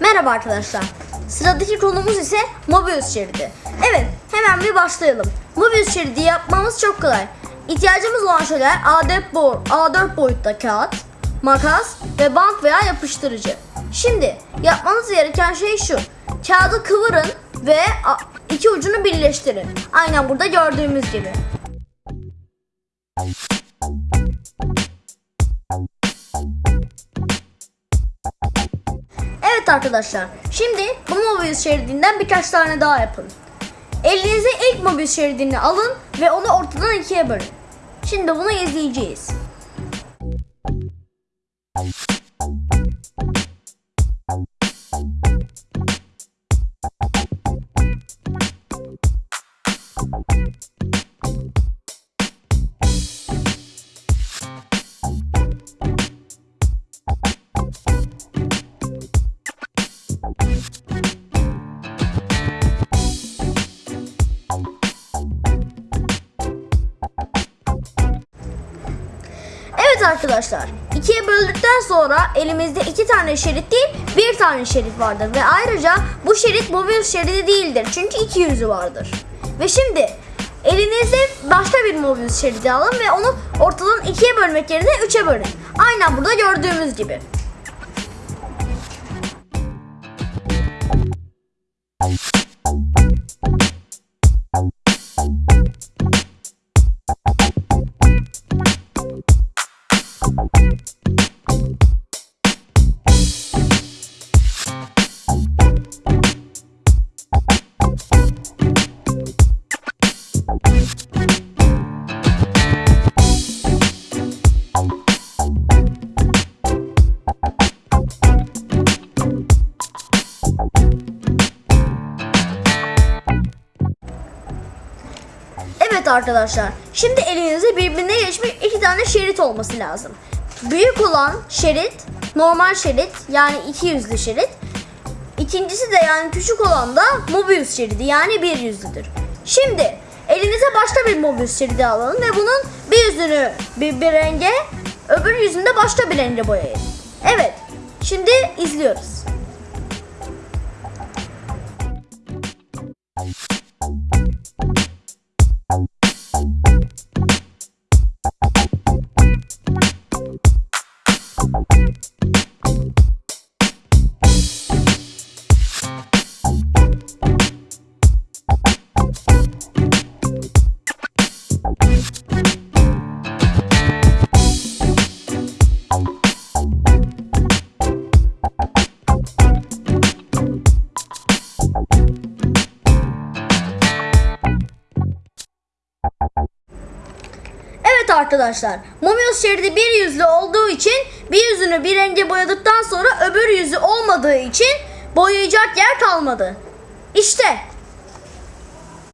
Merhaba arkadaşlar. Sıradaki konumuz ise Mobius şeridi. Evet, hemen bir başlayalım. Mobius şeridi yapmamız çok kolay. İhtiyacımız olan şeyler A4, boy, A4 boyutta kağıt, makas ve bant veya yapıştırıcı. Şimdi yapmanız gereken şey şu. Kağıdı kıvırın ve iki ucunu birleştirin. Aynen burada gördüğümüz gibi. Evet arkadaşlar, şimdi bu Mobius şeridinden birkaç tane daha yapın. Elinize ilk Mobius şeridini alın ve onu ortadan ikiye bölün. Şimdi bunu izleyeceğiz. Evet arkadaşlar, ikiye böldükten sonra elimizde iki tane şerit değil, bir tane şerit vardır. Ve ayrıca bu şerit Mobius şeridi değildir. Çünkü iki yüzü vardır. Ve şimdi elinizde başka bir Mobius şeridi alın ve onu ortadan ikiye bölmek yerine üçe bölün. Aynen burada gördüğümüz gibi. Thank you. Evet arkadaşlar. Şimdi elinizde birbirine geçmiş iki tane şerit olması lazım. Büyük olan şerit normal şerit yani iki yüzlü şerit. İkincisi de yani küçük olan da Mobius şeridi yani bir yüzlüdür. Şimdi elinize başka bir Mobius şeridi alın ve bunun bir yüzünü bir, bir renge öbür yüzünü de başka bir renge boyayın. Evet. Şimdi izliyoruz. Evet arkadaşlar, Mobius şeridi bir yüzlü olduğu için bir yüzünü bir renge boyadıktan sonra öbür yüzü olmadığı için boyayacak yer kalmadı. İşte